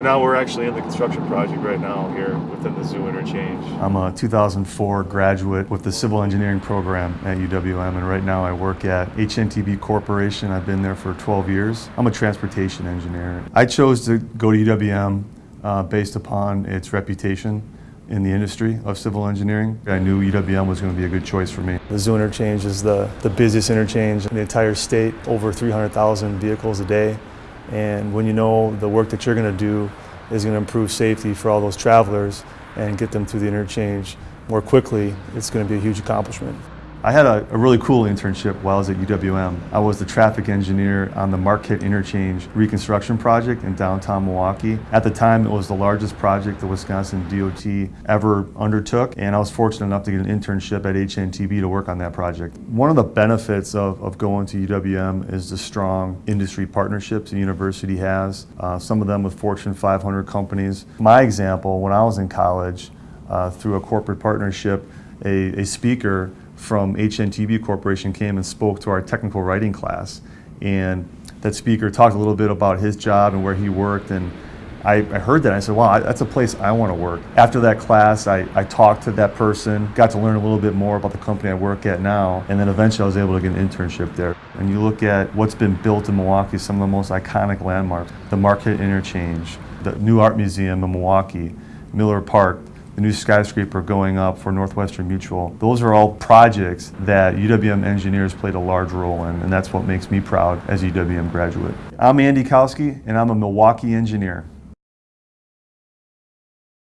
Now we're actually in the construction project right now here within the zoo interchange. I'm a 2004 graduate with the civil engineering program at UWM and right now I work at HNTB Corporation. I've been there for 12 years. I'm a transportation engineer. I chose to go to UWM uh, based upon its reputation in the industry of civil engineering. I knew UWM was going to be a good choice for me. The zoo interchange is the, the busiest interchange in the entire state, over 300,000 vehicles a day. And when you know the work that you're going to do is going to improve safety for all those travelers and get them through the interchange more quickly, it's going to be a huge accomplishment. I had a, a, really cool internship while I was at UWM. I was the traffic engineer on the Marquette Interchange reconstruction project in downtown Milwaukee. At the time, it was the largest project the Wisconsin DOT ever undertook, and I was fortunate enough to get an internship at HNTB to work on that project. One of the benefits of, of going to UWM is the strong industry partnerships the university has, uh, some of them with Fortune 500 companies. My example, when I was in college, uh, through a corporate partnership, a, a speaker from HNTB Corporation came and spoke to our technical writing class. And that speaker talked a little bit about his job and where he worked. And I, I heard that. I said, wow, that's a place I want to work. After that class, I, I talked to that person, got to learn a little bit more about the company I work at now. And then eventually I was able to get an internship there. And you look at what's been built in Milwaukee, some of the most iconic landmarks, the Marquette Interchange, the new art museum in Milwaukee, Miller Park, the new skyscraper going up for Northwestern Mutual. Those are all projects that UWM engineers played a large role in, and that's what makes me proud as a UWM graduate. I'm Andy Kowski, and I'm a Milwaukee engineer.